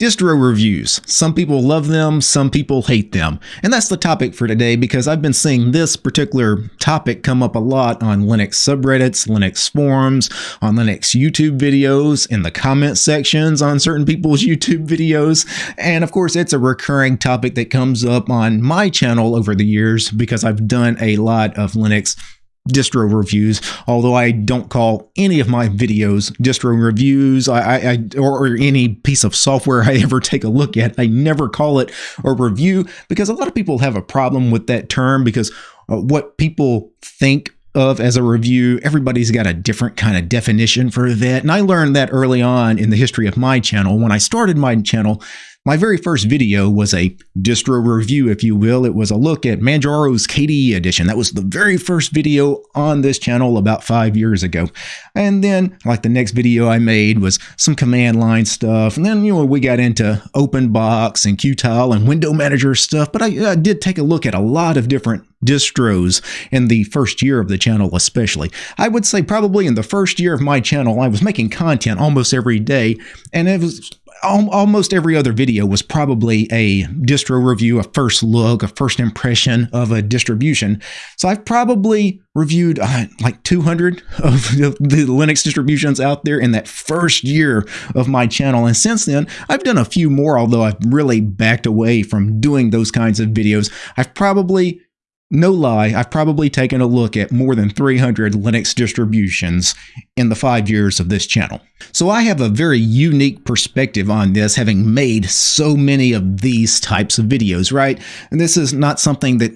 Distro reviews. Some people love them, some people hate them. And that's the topic for today because I've been seeing this particular topic come up a lot on Linux subreddits, Linux forums, on Linux YouTube videos, in the comment sections on certain people's YouTube videos. And of course, it's a recurring topic that comes up on my channel over the years because I've done a lot of Linux distro reviews, although I don't call any of my videos distro reviews I, I, or, any piece of software I ever take a look at. I never call it a review because a lot of people have a problem with that term because uh, what people think of as a review, everybody's got a different kind of definition for that. And I learned that early on in the history of my channel. When I started my channel, my very first video was a distro review, if you will. It was a look at Manjaro's KDE edition. That was the very first video on this channel about five years ago. And then, like the next video I made was some command line stuff. And then, you know, we got into OpenBox and Qtile and Window Manager stuff. But I, I did take a look at a lot of different distros in the first year of the channel especially. I would say probably in the first year of my channel I was making content almost every day and it was almost every other video was probably a distro review, a first look, a first impression of a distribution. So I've probably reviewed uh, like 200 of the Linux distributions out there in that first year of my channel. And since then, I've done a few more, although I've really backed away from doing those kinds of videos. I've probably no lie, I've probably taken a look at more than 300 Linux distributions in the five years of this channel. So I have a very unique perspective on this, having made so many of these types of videos, right? And this is not something that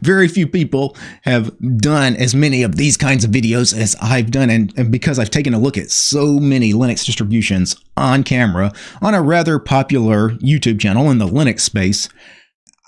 very few people have done as many of these kinds of videos as I've done. And, and, because I've taken a look at so many Linux distributions on camera on a rather popular YouTube channel in the Linux space,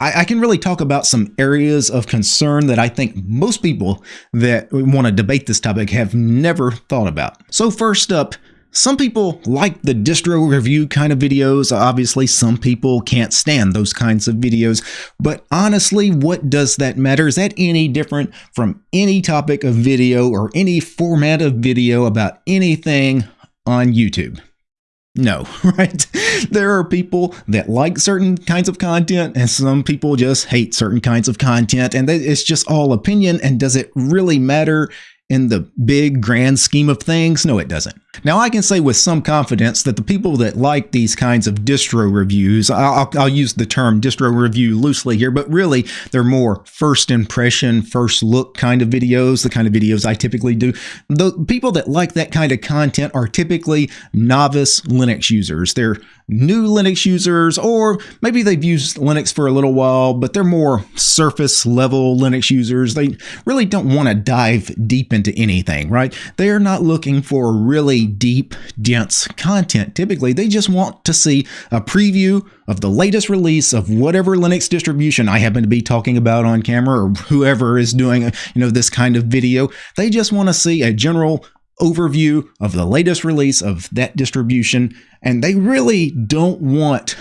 I, I can really talk about some areas of concern that I think most people that want to debate this topic have never thought about. So first up, some people like the distro review kind of videos. Obviously, some people can't stand those kinds of videos. But honestly, what does that matter? Is that any different from any topic of video or any format of video about anything on YouTube? No, right? There are people that like certain kinds of content, and some people just hate certain kinds of content, and it's just all opinion. And does it really matter in the big grand scheme of things? No, it doesn't. Now, I can say with some confidence that the people that like these kinds of distro reviews, I'll, I'll, use the term distro review loosely here, but really they're more first impression, first look kind of videos, the kind of videos I typically do. The people that like that kind of content are typically novice Linux users. They're new Linux users, or maybe they've used Linux for a little while, but they're more surface level Linux users. They really don't want to dive deep into anything, right? They are not looking for really deep, dense content. Typically, they just want to see a preview of the latest release of whatever Linux distribution I happen to be talking about on camera or whoever is doing, you know, this kind of video. They just want to see a general overview of the latest release of that distribution and they really don't want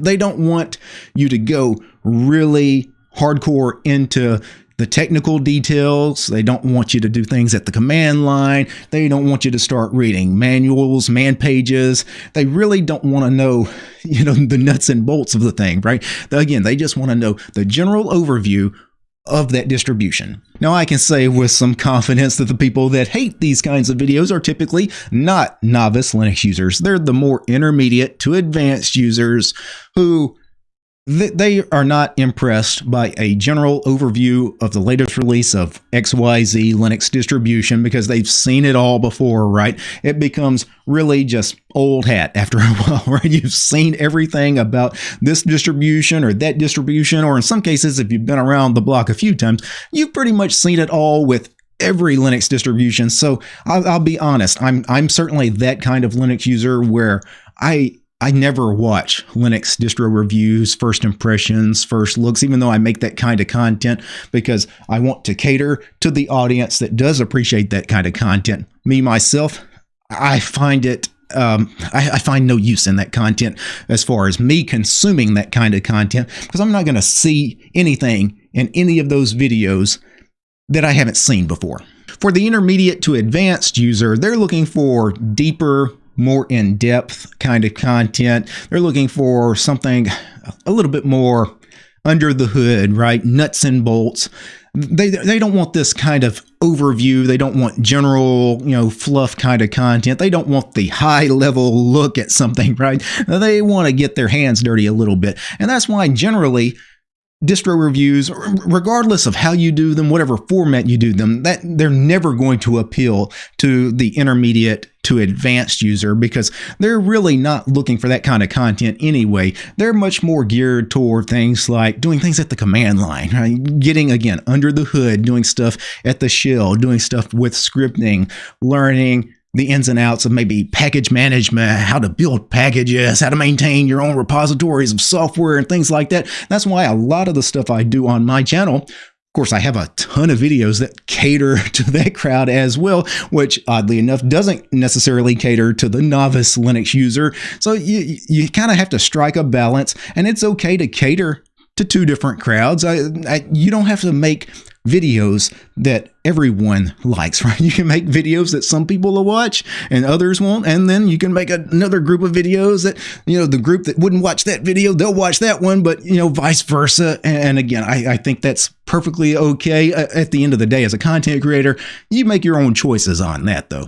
they don't want you to go really hardcore into the technical details. They don't want you to do things at the command line. They don't want you to start reading manuals, man pages. They really don't want to know, you know, the nuts and bolts of the thing, right? Again, they just want to know the general overview of that distribution. Now, I can say with some confidence that the people that hate these kinds of videos are typically not novice Linux users. They're the more intermediate to advanced users who they are not impressed by a general overview of the latest release of XYZ Linux distribution because they've seen it all before, right? It becomes really just old hat after a while, right? You've seen everything about this distribution or that distribution, or in some cases, if you've been around the block a few times, you've pretty much seen it all with every Linux distribution. So I'll, I'll be honest, I'm I'm certainly that kind of Linux user where I I never watch Linux distro reviews, first impressions, first looks, even though I make that kind of content because I want to cater to the audience that does appreciate that kind of content. Me, myself, I find it um, I, I, find no use in that content as far as me consuming that kind of content because I'm not going to see anything in any of those videos that I haven't seen before. For the intermediate to advanced user, they're looking for deeper more in depth kind of content. They're looking for something a little bit more under the hood, right? Nuts and bolts. They, they don't want this kind of overview. They don't want general, you know, fluff kind of content. They don't want the high level look at something, right? They want to get their hands dirty a little bit. And that's why generally distro reviews, regardless of how you do them, whatever format you do them, that they're never going to appeal to the intermediate to advanced user because they're really not looking for that kind of content anyway. They're much more geared toward things like doing things at the command line, right? getting again under the hood, doing stuff at the shell, doing stuff with scripting, learning the ins and outs of maybe package management, how to build packages, how to maintain your own repositories of software and things like that. That's why a lot of the stuff I do on my channel of course, I have a ton of videos that cater to that crowd as well, which oddly enough doesn't necessarily cater to the novice Linux user. So you, you kind of have to strike a balance, and it's okay to cater to two different crowds. I, I, you don't have to make videos that everyone likes, right? You can make videos that some people will watch and others won't. And then you can make another group of videos that, you know, the group that wouldn't watch that video, they'll watch that one, but, you know, vice versa. And again, I, I think that's perfectly okay. At the end of the day, as a content creator, you make your own choices on that, though.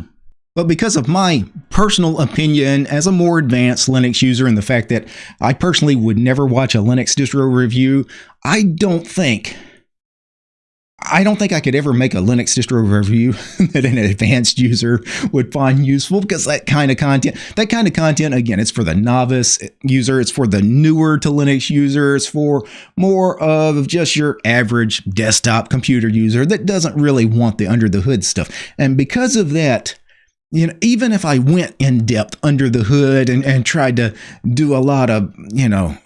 But because of my personal opinion as a more advanced Linux user and the fact that I personally would never watch a Linux distro review, I don't think I don't think I could ever make a Linux distro review that an advanced user would find useful because that kind of content, that kind of content, again, it's for the novice user, it's for the newer to Linux user, it's for more of just your average desktop computer user that doesn't really want the under the hood stuff. And because of that, you know, even if I went in depth under the hood and, and tried to do a lot of, you know,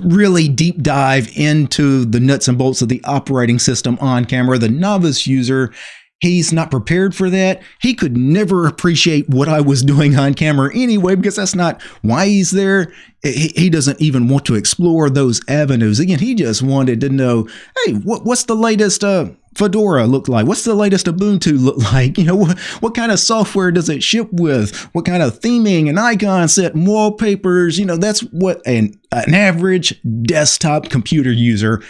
really deep dive into the nuts and bolts of the operating system on camera. The novice user, he's not prepared for that. He could never appreciate what I was doing on camera anyway, because that's not why he's there. He, doesn't even want to explore those avenues. Again, he just wanted to know, hey, what's the latest uh, Fedora look like? What's the latest Ubuntu look like? You know, what, what kind of software does it ship with? What kind of theming and icon set and wallpapers? You know, that's what an, an average desktop computer user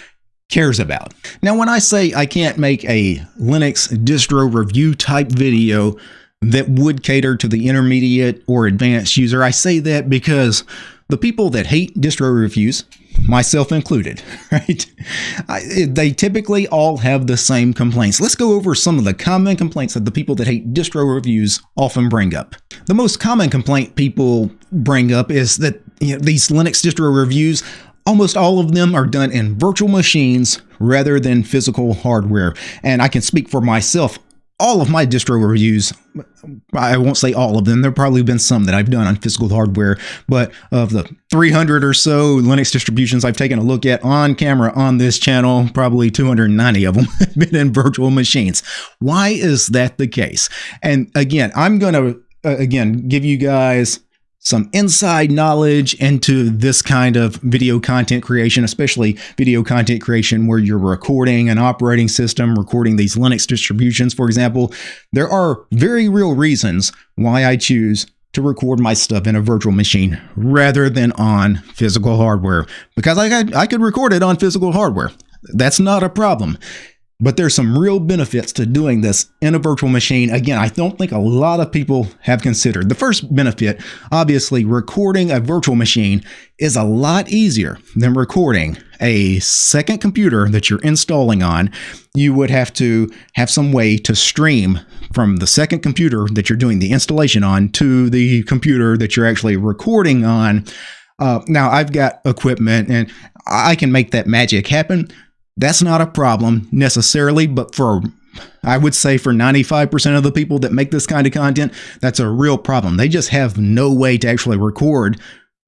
cares about. Now, when I say I can't make a Linux distro review type video that would cater to the intermediate or advanced user, I say that because the people that hate distro reviews, myself included, right? I, they typically all have the same complaints. Let's go over some of the common complaints that the people that hate distro reviews often bring up. The most common complaint people bring up is that you know, these Linux distro reviews Almost all of them are done in virtual machines rather than physical hardware. And I can speak for myself all of my distro reviews, I won't say all of them, there have probably been some that I've done on physical hardware, but of the 300 or so Linux distributions I've taken a look at on camera on this channel, probably 290 of them have been in virtual machines. Why is that the case? And again, I'm going to, uh, again, give you guys some inside knowledge into this kind of video content creation, especially video content creation where you're recording an operating system, recording these Linux distributions, for example. There are very real reasons why I choose to record my stuff in a virtual machine rather than on physical hardware because I, I could record it on physical hardware. That's not a problem. But there's some real benefits to doing this in a virtual machine. Again, I don't think a lot of people have considered. The first benefit, obviously, recording a virtual machine is a lot easier than recording a second computer that you're installing on. You would have to have some way to stream from the second computer that you're doing the installation on to the computer that you're actually recording on. Uh, now, I've got equipment and I can make that magic happen. That's not a problem necessarily, but for I would say for 95% of the people that make this kind of content, that's a real problem. They just have no way to actually record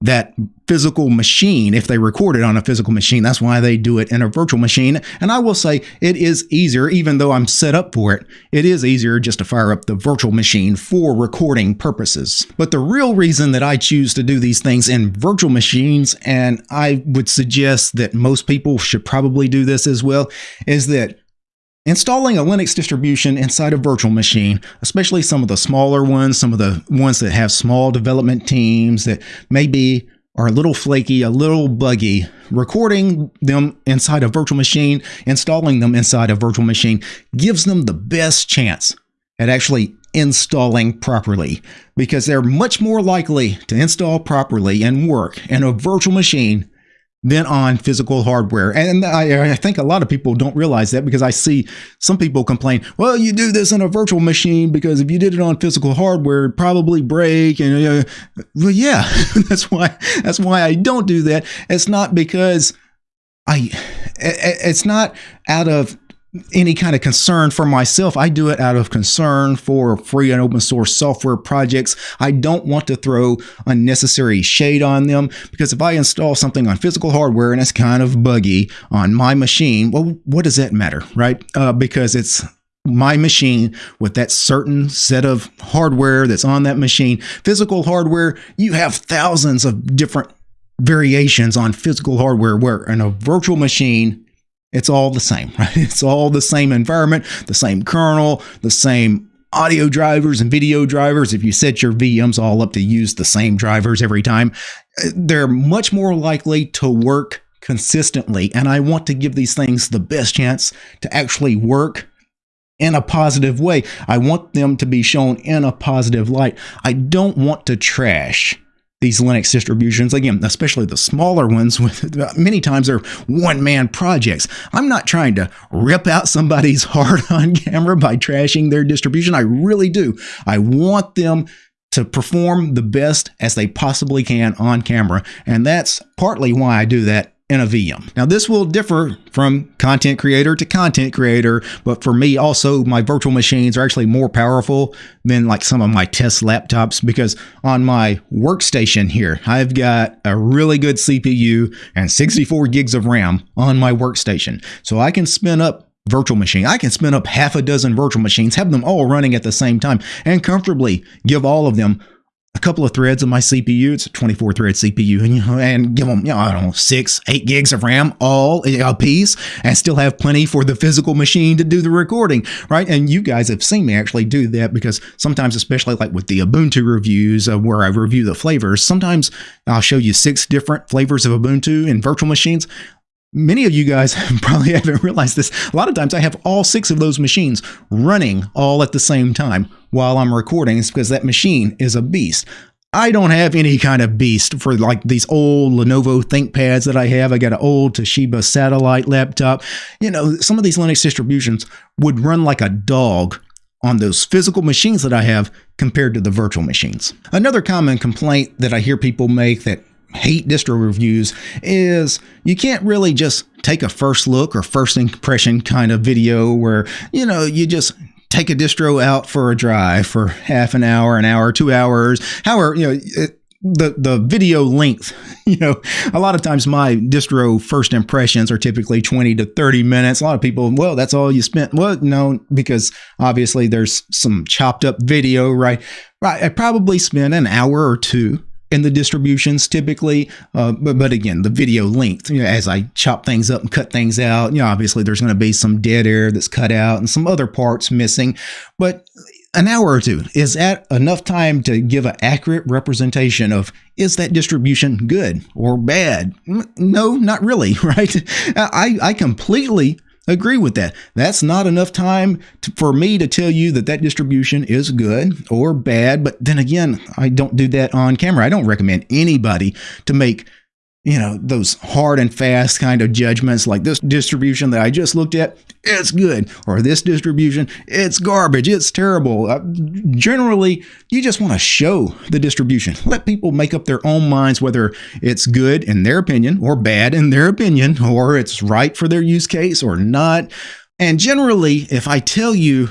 that physical machine if they record it on a physical machine. That's why they do it in a virtual machine. And I will say it is easier, even though I'm set up for it, it is easier just to fire up the virtual machine for recording purposes. But the real reason that I choose to do these things in virtual machines, and I would suggest that most people should probably do this as well, is that Installing a Linux distribution inside a virtual machine, especially some of the smaller ones, some of the ones that have small development teams that maybe are a little flaky, a little buggy, recording them inside a virtual machine, installing them inside a virtual machine gives them the best chance at actually installing properly because they're much more likely to install properly and work in a virtual machine than on physical hardware. And I, I, think a lot of people don't realize that because I see some people complain, well, you do this in a virtual machine because if you did it on physical hardware, it'd probably break. And uh, well, yeah, that's why that's why I don't do that. It's not because I it's not out of any kind of concern for myself. I do it out of concern for free and open source software projects. I don't want to throw unnecessary shade on them because if I install something on physical hardware and it's kind of buggy on my machine, well, what does that matter, right? Uh, because it's my machine with that certain set of hardware that's on that machine. Physical hardware, you have thousands of different variations on physical hardware where in a virtual machine it's all the same, right? It's all the same environment, the same kernel, the same audio drivers and video drivers. If you set your VMs all up to use the same drivers every time, uh, they're much more likely to work consistently. And I want to give these things the best chance to actually work in a positive way. I want them to be shown in a positive light. I don't want to trash these Linux distributions, again, especially the smaller ones, with many times they're one man projects. I'm not trying to rip out somebody's heart on camera by trashing their distribution. I really do. I want them to perform the best as they possibly can on camera. And that's partly why I do that in a VM. Now, this will differ from content creator to content creator, but for me, also, my virtual machines are actually more powerful than like some of my test laptops because on my workstation here, I've got a really good CPU and 64 gigs of RAM on my workstation. So I can spin up virtual machine. I can spin up half a dozen virtual machines, have them all running at the same time, and comfortably give all of them a couple of threads of my CPU. It's a 24 thread CPU, and, and give them, you know, I don't know, six, eight gigs of RAM all a piece, and still have plenty for the physical machine to do the recording, right? And you guys have seen me actually do that because sometimes, especially like with the Ubuntu reviews, uh, where I review the flavors, sometimes I'll show you six different flavors of Ubuntu in virtual machines. Many of you guys probably haven't realized this. A lot of times I have all six of those machines running all at the same time while I'm recording. It's because that machine is a beast. I don't have any kind of beast for like these old Lenovo ThinkPads that I have. I got an old Toshiba satellite laptop. You know, some of these Linux distributions would run like a dog on those physical machines that I have compared to the virtual machines. Another common complaint that I hear people make that hate distro reviews is you can't really just take a first look or first impression kind of video where, you know, you just take a distro out for a drive for half an hour, an hour, two hours, however, you know, it, the the video length you know a lot of times my distro first impressions are typically 20 to 30 minutes. A lot of people well that's all you spent well no because obviously there's some chopped up video right? Right i probably spent an hour or two in the distributions typically. Uh, but, but again, the video length, you know, as I chop things up and cut things out, you know, obviously there's going to be some dead air that's cut out and some other parts missing. But an hour or two is that enough time to give an accurate representation of is that distribution good or bad no not really right i i completely agree with that. That's not enough time to, for me to tell you that that distribution is good or bad. But then again, I don't do that on camera. I don't recommend anybody to make you know, those hard and fast kind of judgments like this distribution that I just looked at, it's good, or this distribution, it's garbage, it's terrible. Uh, generally, you just want to show the distribution. Let people make up their own minds whether it's good in their opinion or bad in their opinion, or it's right for their use case or not. And generally, if I tell you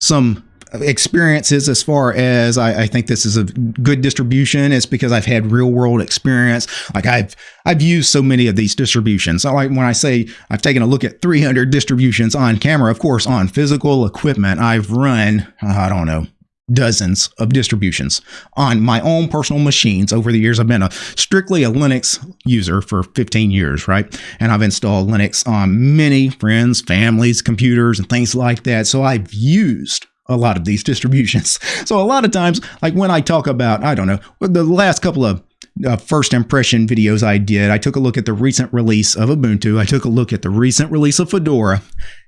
some experiences as far as I, I, think this is a good distribution. It's because I've had real world experience. Like I've I've used so many of these distributions. So like when I say I've taken a look at 300 distributions on camera, of course on physical equipment, I've run I don't know dozens of distributions on my own personal machines over the years. I've been a strictly a Linux user for 15 years, right? And I've installed Linux on many friends, families, computers, and things like that. So I've used a lot of these distributions. So a lot of times, like when I talk about, I don't know, the last couple of uh, first impression videos I did, I took a look at the recent release of Ubuntu. I took a look at the recent release of Fedora.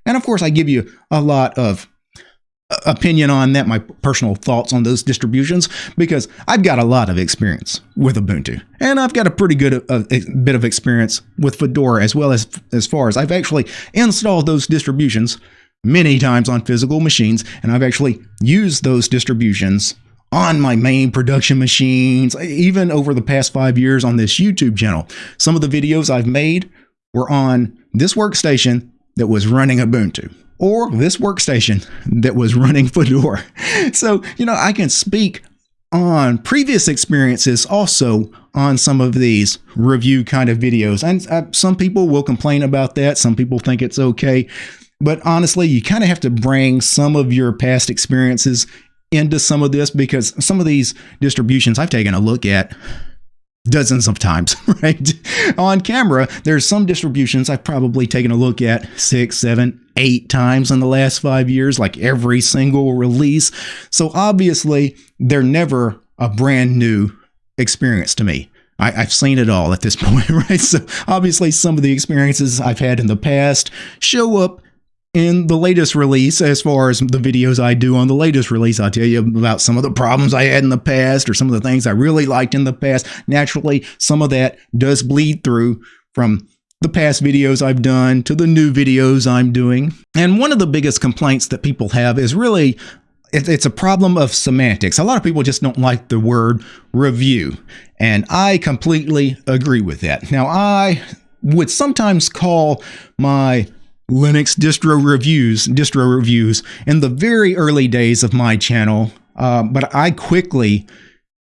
And of course, I give you a lot of uh, opinion on that, my personal thoughts on those distributions, because I've got a lot of experience with Ubuntu, and I've got a pretty good uh, bit of experience with Fedora as well as as far as I've actually installed those distributions many times on physical machines, and I've actually used those distributions on my main production machines, even over the past five years on this YouTube channel. Some of the videos I've made were on this workstation that was running Ubuntu or this workstation that was running Fedora. So, you know, I can speak on previous experiences also on some of these review kind of videos. And uh, some people will complain about that. Some people think it's okay. But honestly, you kind of have to bring some of your past experiences into some of this because some of these distributions I've taken a look at dozens of times, right? On camera, there's some distributions I've probably taken a look at six, seven, eight times in the last five years, like every single release. So obviously, they're never a brand new experience to me. I, have seen it all at this point, right? So obviously, some of the experiences I've had in the past show up in the latest release, as far as the videos I do on the latest release, I'll tell you about some of the problems I had in the past or some of the things I really liked in the past. Naturally, some of that does bleed through from the past videos I've done to the new videos I'm doing. And one of the biggest complaints that people have is really it's a problem of semantics. A lot of people just don't like the word review. And I completely agree with that. Now, I would sometimes call my Linux distro reviews, distro reviews in the very early days of my channel, uh, but I quickly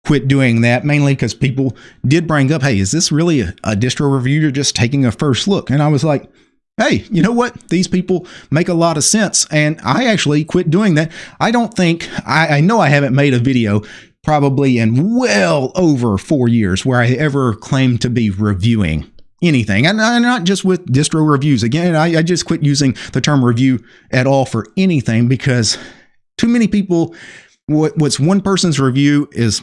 quit doing that mainly because people did bring up, hey, is this really a, a distro review? You're just taking a first look. And I was like, hey, you know what? These people make a lot of sense. And I actually quit doing that. I don't think, I, I know I haven't made a video probably in well over four years where I ever claimed to be reviewing anything. And not just with distro reviews. Again I, I, just quit using the term review at all for anything because too many people what, what's one person's review is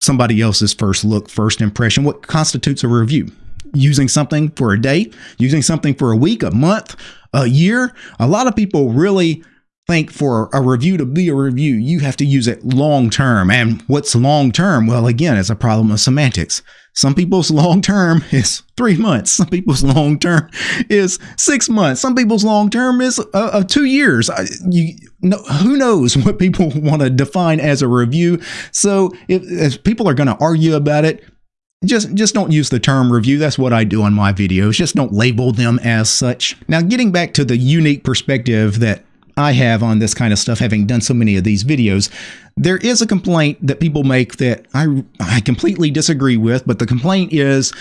somebody else's first look first impression. What constitutes a review? Using something for a day using something for a week a month a year. A lot of people really think for a review to be a review, you have to use it long term. And what's long term? Well, again, it's a problem of semantics. Some people's long term is three months. Some people's long term is six months. Some people's long term is uh, uh, two years. You, no, who knows what people want to define as a review? So if, if people are going to argue about it, just just don't use the term review that's what i do on my videos just don't label them as such now getting back to the unique perspective that I have on this kind of stuff, having done so many of these videos, there is a complaint that people make that I, I completely disagree with, but the complaint is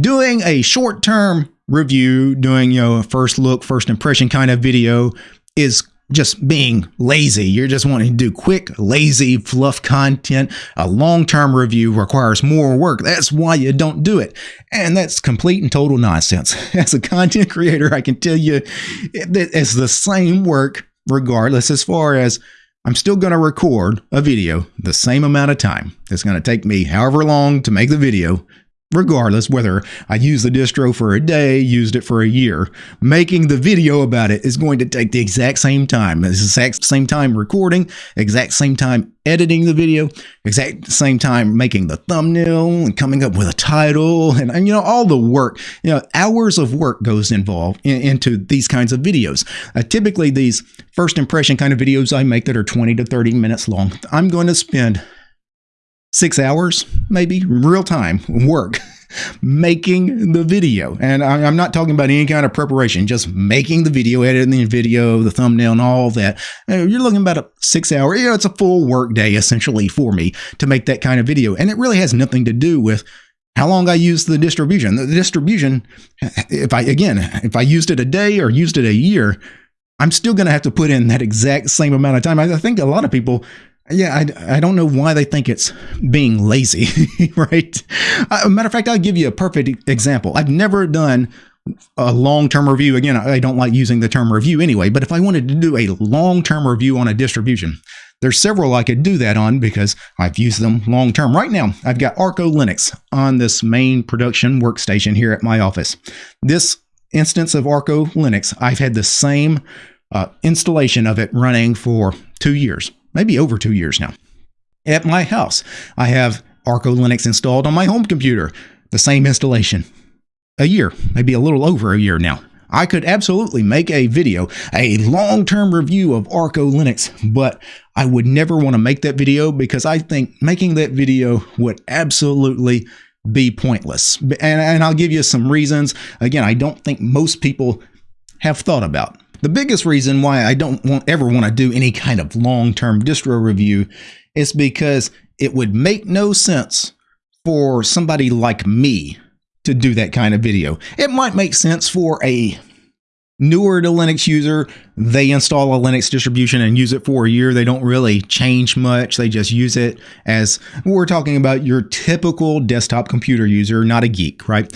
doing a short term review, doing, you know, a first look, first impression kind of video is just being lazy. You're just wanting to do quick, lazy, fluff content. A long term review requires more work. That's why you don't do it. And that's complete and total nonsense. As a content creator, I can tell you that it's the same work regardless, as far as I'm still going to record a video the same amount of time. It's going to take me however long to make the video regardless whether I use the distro for a day, used it for a year. Making the video about it is going to take the exact same time. the exact same time recording, exact same time editing the video, exact same time making the thumbnail and coming up with a title and, and you know all the work. You know, hours of work goes involved in, into these kinds of videos. Uh, typically these first impression kind of videos I make that are 20 to 30 minutes long, I'm going to spend six hours, maybe real time work making the video. And I'm not talking about any kind of preparation, just making the video, editing the video, the thumbnail, and all that. Uh, you're looking about a six hour, you know, it's a full work day essentially for me to make that kind of video. And it really has nothing to do with how long I use the distribution. The distribution, if I, again, if I used it a day or used it a year, I'm still going to have to put in that exact same amount of time. I think a lot of people Yeah, I, I don't know why they think it's being lazy, right? Uh, matter of fact, I'll give you a perfect example. I've never done a long term review. Again, I don't like using the term review anyway, but if I wanted to do a long term review on a distribution, there's several I could do that on because I've used them long term. Right now, I've got Arco Linux on this main production workstation here at my office. This instance of Arco Linux, I've had the same uh, installation of it running for two years, maybe over two years now. At my house, I have Arco Linux installed on my home computer, the same installation a year, maybe a little over a year now. I could absolutely make a video, a long term review of Arco Linux, but I would never want to make that video because I think making that video would absolutely be pointless. And, and I'll give you some reasons. Again, I don't think most people have thought about. The biggest reason why I don't want, ever want to do any kind of long term distro review is because it would make no sense for somebody like me to do that kind of video. It might make sense for a newer to Linux user. They install a Linux distribution and use it for a year. They don't really change much. They just use it as we're talking about your typical desktop computer user, not a geek, right?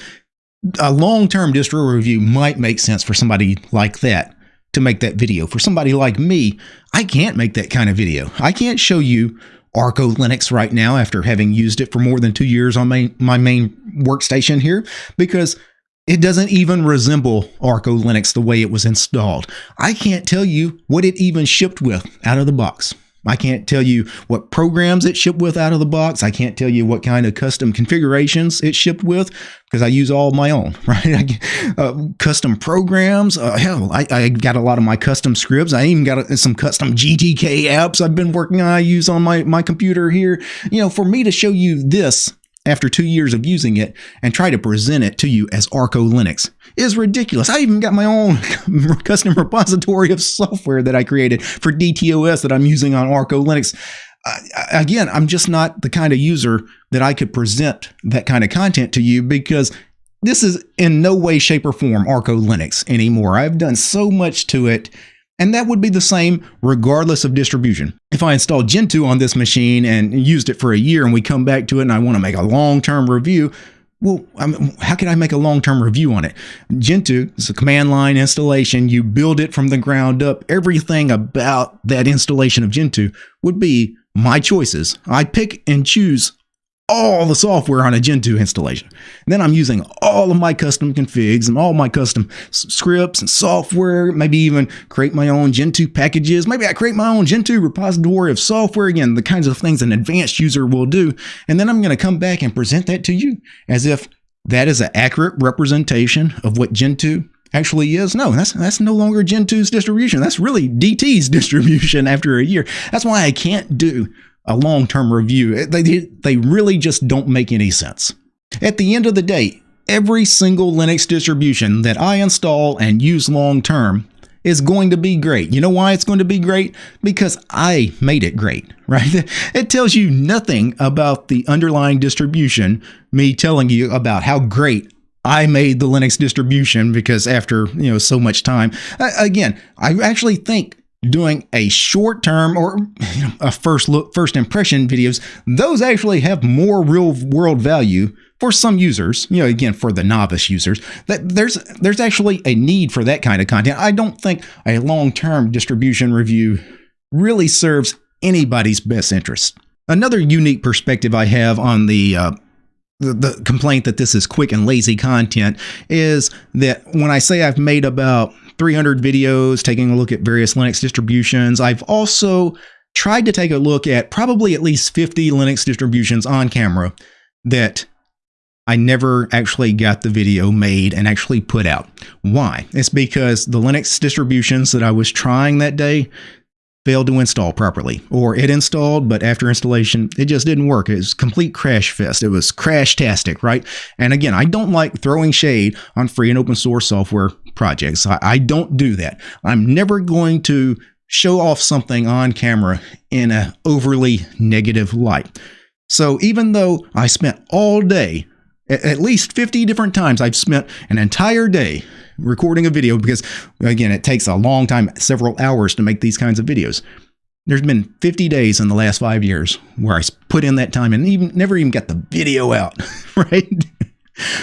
A long term distro review might make sense for somebody like that to make that video. For somebody like me, I can't make that kind of video. I can't show you Arco Linux right now after having used it for more than two years on my, my main workstation here because it doesn't even resemble Arco Linux the way it was installed. I can't tell you what it even shipped with out of the box. I can't tell you what programs it shipped with out of the box. I can't tell you what kind of custom configurations it shipped with because I use all my own, right? uh, custom programs. Uh, hell, I, I, got a lot of my custom scripts. I even got some custom GTK apps I've been working on. I use on my, my computer here. You know, for me to show you this after two years of using it and try to present it to you as Arco Linux is ridiculous. I even got my own custom repository of software that I created for DTOS that I'm using on Arco Linux. Uh, again, I'm just not the kind of user that I could present that kind of content to you because this is in no way, shape, or form Arco Linux anymore. I've done so much to it and that would be the same regardless of distribution. If I installed Gentoo on this machine and used it for a year and we come back to it and I want to make a long-term review, well, I mean, how can I make a long-term review on it? Gentoo is a command line installation. You build it from the ground up. Everything about that installation of Gentoo would be my choices. I pick and choose all the software on a Gentoo installation. And then I'm using all of my custom configs and all my custom scripts and software, maybe even create my own Gentoo packages. Maybe I create my own Gentoo repository of software. Again, the kinds of things an advanced user will do. And then I'm going to come back and present that to you as if that is an accurate representation of what Gentoo actually is. No, that's that's no longer Gentoo's distribution. That's really DT's distribution after a year. That's why I can't do a long term review. They, they really just don't make any sense. At the end of the day, every single Linux distribution that I install and use long term is going to be great. You know why it's going to be great? Because I made it great, right? It tells you nothing about the underlying distribution, me telling you about how great I made the Linux distribution because after, you know, so much time. Again, I actually think doing a short term or a first look, first impression videos, those actually have more real world value for some users. You know, again, for the novice users, that there's there's actually a need for that kind of content. I don't think a long term distribution review really serves anybody's best interest. Another unique perspective I have on the uh, the, the complaint that this is quick and lazy content is that when I say I've made about 300 videos taking a look at various Linux distributions, I've also tried to take a look at probably at least 50 Linux distributions on camera that I never actually got the video made and actually put out. Why? It's because the Linux distributions that I was trying that day, failed to install properly, or it installed, but after installation, it just didn't work. It was complete crash fest. It was crash-tastic, right? And again, I don't like throwing shade on free and open source software projects. I, I don't do that. I'm never going to show off something on camera in an overly negative light. So even though I spent all day at least 50 different times I've spent an entire day recording a video because, again, it takes a long time, several hours to make these kinds of videos. there's been 50 days in the last five years where I put in that time and even never even got the video out, right?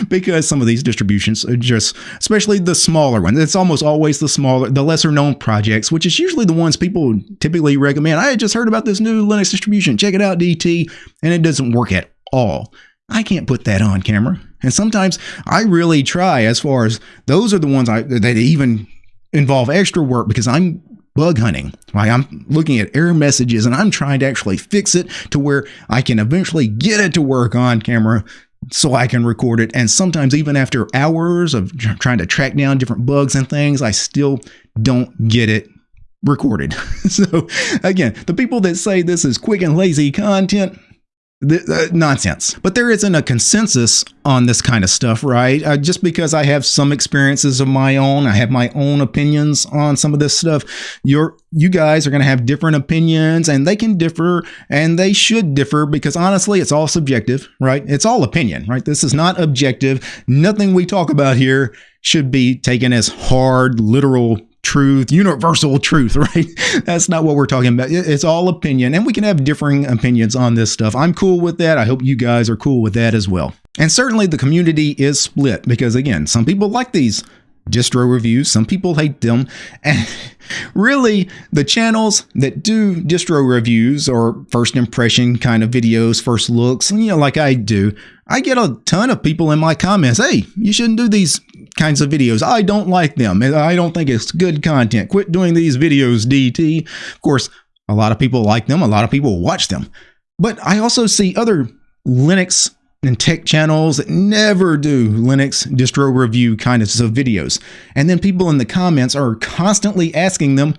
because some of these distributions are just, especially the smaller ones, it's almost always the smaller, the lesser known projects, which is usually the ones people typically recommend. I just heard about this new Linux distribution. Check it out, DT. And it doesn't work at all. I can't put that on camera. And sometimes I really try as far as those are the ones I, that even involve extra work because I'm bug hunting. Like I'm looking at error messages and I'm trying to actually fix it to where I can eventually get it to work on camera so I can record it. And sometimes, even after hours of trying to track down different bugs and things, I still don't get it recorded. so, again, the people that say this is quick and lazy content, uh, nonsense. But there isn't a consensus on this kind of stuff, right? Uh, just because I have some experiences of my own, I have my own opinions on some of this stuff. You're you guys are going to have different opinions, and they can differ, and they should differ because honestly, it's all subjective, right? It's all opinion, right? This is not objective. Nothing we talk about here should be taken as hard, literal truth, universal truth, right? That's not what we're talking about. It's all opinion, and we can have differing opinions on this stuff. I'm cool with that. I hope you guys are cool with that as well. And certainly the community is split because, again, some people like these distro reviews, some people hate them. And really, the channels that do distro reviews or first impression kind of videos, first looks, you know, like I do, I get a ton of people in my comments, hey, you shouldn't do these kinds of videos. I don't like them. I don't think it's good content. Quit doing these videos, DT. Of course, a lot of people like them. A lot of people watch them. But I also see other Linux and tech channels that never do Linux distro review kinds of videos. And then people in the comments are constantly asking them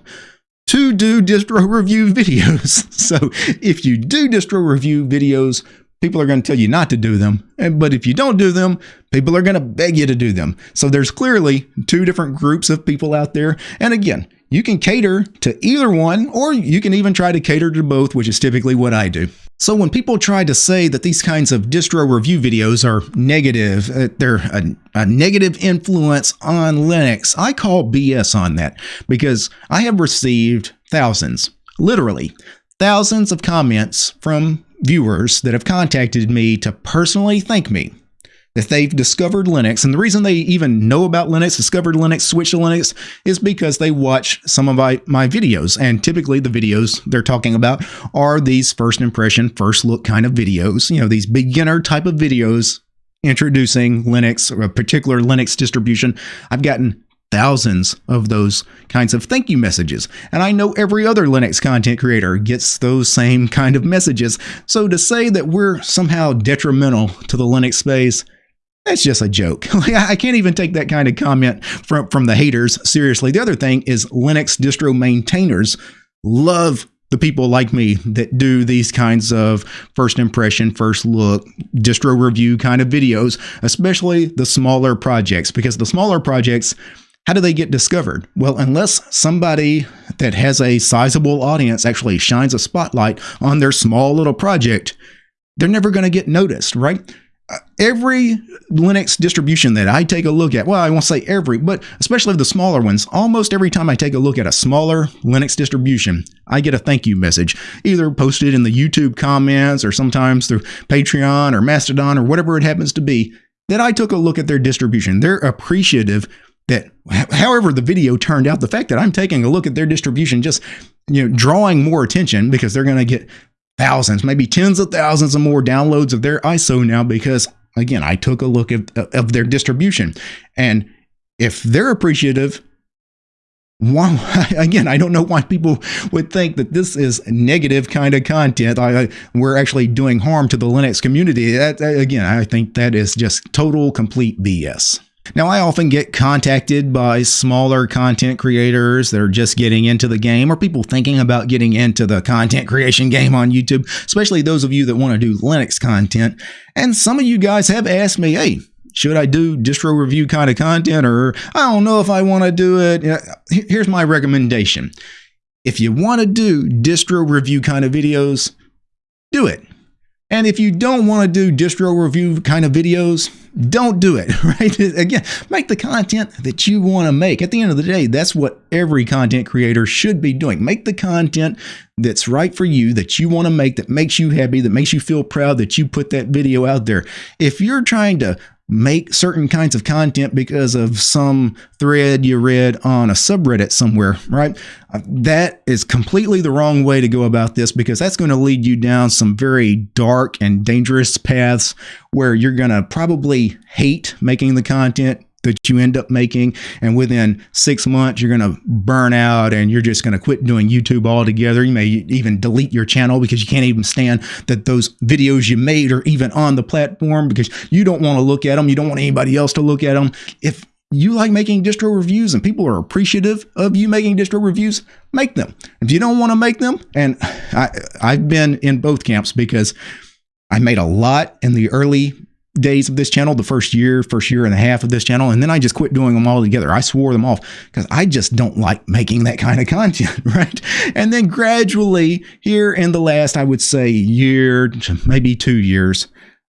to do distro review videos. So if you do distro review videos, people are going to tell you not to do them. But if you don't do them, people are going to beg you to do them. So there's clearly two different groups of people out there. And again, you can cater to either one, or you can even try to cater to both, which is typically what I do. So when people try to say that these kinds of distro review videos are negative, uh, they're a, a, negative influence on Linux, I call BS on that because I have received thousands, literally thousands of comments from viewers that have contacted me to personally thank me that they've discovered Linux. And the reason they even know about Linux, discovered Linux, switched to Linux, is because they watch some of my, my videos. And typically the videos they're talking about are these first impression, first look kind of videos, you know, these beginner type of videos introducing Linux or a particular Linux distribution. I've gotten thousands of those kinds of thank you messages. And I know every other Linux content creator gets those same kind of messages. So to say that we're somehow detrimental to the Linux space, that's just a joke. I can't even take that kind of comment from, from the haters seriously. The other thing is Linux distro maintainers love the people like me that do these kinds of first impression, first look, distro review kind of videos, especially the smaller projects, because the smaller projects how do they get discovered? Well, unless somebody that has a sizable audience actually shines a spotlight on their small little project, they're never going to get noticed, right? Every Linux distribution that I take a look at, well, I won't say every, but especially the smaller ones, almost every time I take a look at a smaller Linux distribution, I get a thank you message, either posted in the YouTube comments or sometimes through Patreon or Mastodon or whatever it happens to be, that I took a look at their distribution. They're appreciative that however the video turned out, the fact that I'm taking a look at their distribution, just you know, drawing more attention because they're going to get thousands, maybe tens of thousands of more downloads of their ISO now because again, I took a look at of their distribution, and if they're appreciative. Why, again, I don't know why people would think that this is negative kind of content. I, we're actually doing harm to the Linux community. That, again, I think that is just total, complete BS. Now, I often get contacted by smaller content creators that are just getting into the game or people thinking about getting into the content creation game on YouTube, especially those of you that want to do Linux content. And some of you guys have asked me, hey, should I do distro review kind of content or I don't know if I want to do it. Here's my recommendation. If you want to do distro review kind of videos, do it. And if you don't want to do distro review kind of videos, don't do it, right? Again, make the content that you want to make. At the end of the day, that's what every content creator should be doing. Make the content that's right for you, that you want to make, that makes you happy, that makes you feel proud that you put that video out there. If you're trying to make certain kinds of content because of some thread you read on a subreddit somewhere, right? Uh, that is completely the wrong way to go about this because that's going to lead you down some very dark and dangerous paths where you're going to probably hate making the content that you end up making. And within six months, you're going to burn out and you're just going to quit doing YouTube altogether. You may even delete your channel because you can't even stand that those videos you made are even on the platform because you don't want to look at them. You don't want anybody else to look at them. If you like making distro reviews and people are appreciative of you making distro reviews, make them. If you don't want to make them, and I, I've been in both camps because I made a lot in the early days of this channel, the first year, first year and a half of this channel, and then I just quit doing them all together. I swore them off because I just don't like making that kind of content, right? And then gradually, here in the last, I would say, year, maybe two years,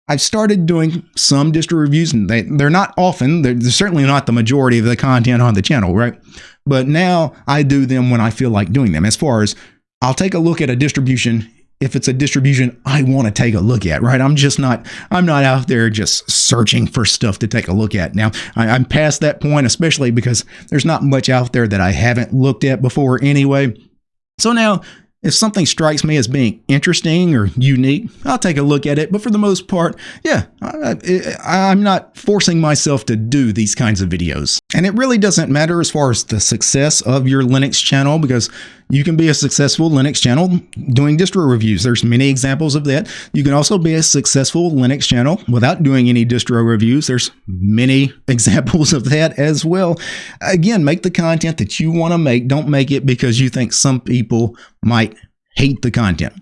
I've started doing some distro reviews, and they, they're not often. They're, they're certainly not the majority of the content on the channel, right? But now I do them when I feel like doing them. As far as I'll take a look at a distribution if it's a distribution I want to take a look at, right? I'm just not, I'm not out there just searching for stuff to take a look at. Now, I, am past that point, especially because there's not much out there that I haven't looked at before anyway. So now if something strikes me as being interesting or unique, I'll take a look at it. But for the most part, yeah, I, am not forcing myself to do these kinds of videos. And it really doesn't matter as far as the success of your Linux channel because you can be a successful Linux channel doing distro reviews. There's many examples of that. You can also be a successful Linux channel without doing any distro reviews. There's many examples of that as well. Again, make the content that you want to make. Don't make it because you think some people might hate the content.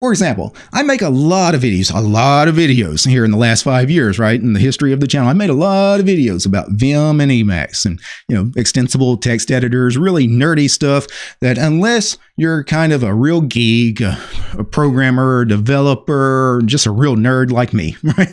For example, I make a lot of videos, a lot of videos here in the last five years, right? In the history of the channel, I made a lot of videos about Vim and Emacs and, you know, extensible text editors, really nerdy stuff that unless you're kind of a real geek, a, programmer, a developer, just a real nerd like me, right?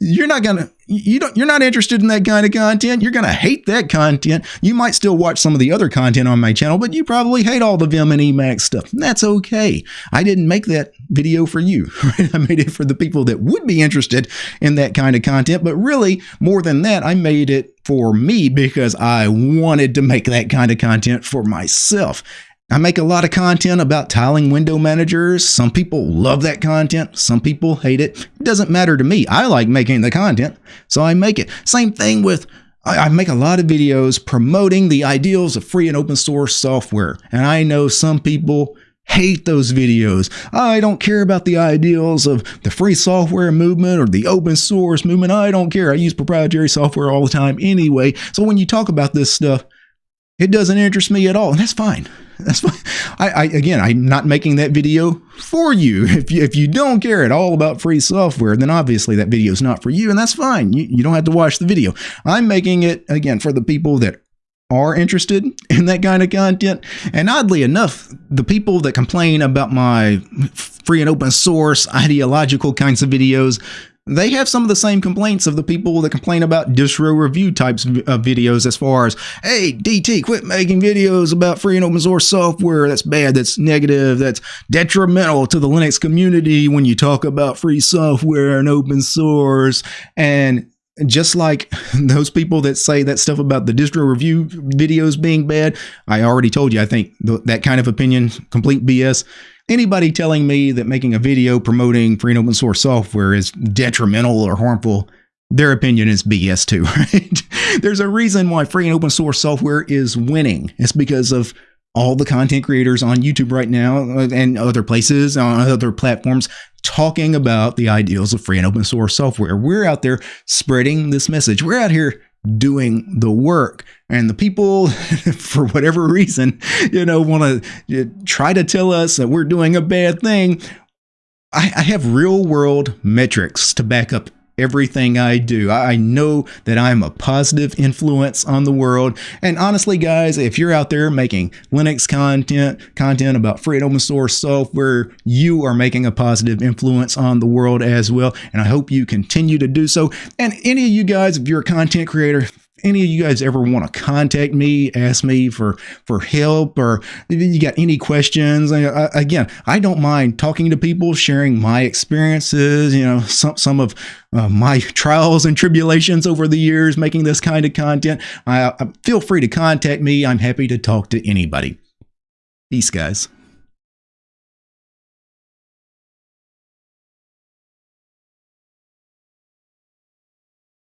You're not to you don't you're not interested in that kind of content. You're to hate that content. You might still watch some of the other content on my channel but you probably hate all the vim and emacs stuff that's okay. I didn't make that video for you right? I made it for the people that would be interested in that kind of content but really more than that i made it for me because i wanted to make that kind of content for myself I make a lot of content about tiling window managers. Some people love that content. Some people hate it. It doesn't matter to me. I like making the content, so I make it. Same thing with I make a lot of videos promoting the ideals of free and open source software. And I know some people hate those videos. I don't care about the ideals of the free software movement or the open source movement. I don't care. I use proprietary software all the time anyway. So when you talk about this stuff, it doesn't interest me at all, and that's fine. That's fine. I, I again, I'm not making that video for you. If you if you don't care at all about free software, then obviously that video is not for you, and that's fine. You, you don't have to watch the video. I'm making it again for the people that are interested in that kind of content. And oddly enough, the people that complain about my free and open source ideological kinds of videos they have some of the same complaints of the people that complain about distro review types of videos as far as, hey, DT, quit making videos about free and open source software. That's bad. That's negative. That's detrimental to the Linux community when you talk about free software and open source. And just like those people that say that stuff about the distro review videos being bad, I already told you, I think that kind of opinion, complete BS anybody telling me that making a video promoting free and open source software is detrimental or harmful, their opinion is BS too, right? There's a reason why free and open source software is winning. It's because of all the content creators on YouTube right now uh, and other places on other platforms talking about the ideals of free and open source software. We're out there spreading this message. We're out here doing the work. And the people for whatever reason you know want to try to tell us that we're doing a bad thing. I, have real world metrics to back up everything I do. I know that I'm a positive influence on the world. And honestly, guys, if you're out there making Linux content, content about free and open source software, you are making a positive influence on the world as well. And I hope you continue to do so. And any of you guys, if you're a content creator, any of you guys ever want to contact me, ask me for for help, or you got any questions, again, I don't mind talking to people, sharing my experiences, you know, some some of uh, my trials and tribulations over the years making this kind of content. I, I feel free to contact me. I'm happy to talk to anybody. Peace, guys.